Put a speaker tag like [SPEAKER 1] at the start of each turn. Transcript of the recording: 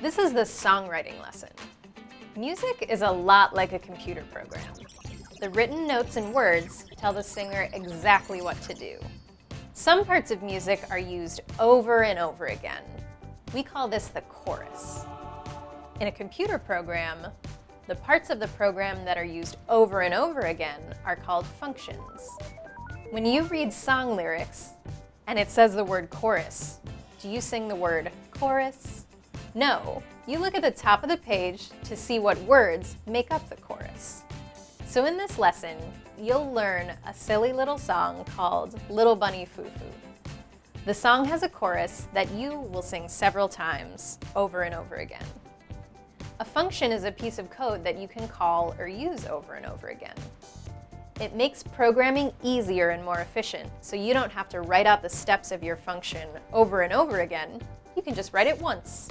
[SPEAKER 1] This is the songwriting lesson. Music is a lot like a computer program. The written notes and words tell the singer exactly what to do. Some parts of music are used over and over again. We call this the chorus. In a computer program, the parts of the program that are used over and over again are called functions. When you read song lyrics and it says the word chorus, do you sing the word chorus? No, you look at the top of the page to see what words make up the chorus. So in this lesson, you'll learn a silly little song called Little Bunny Foo Foo. The song has a chorus that you will sing several times over and over again. A function is a piece of code that you can call or use over and over again. It makes programming easier and more efficient, so you don't have to write out the steps of your function over and over again. You can just write it once.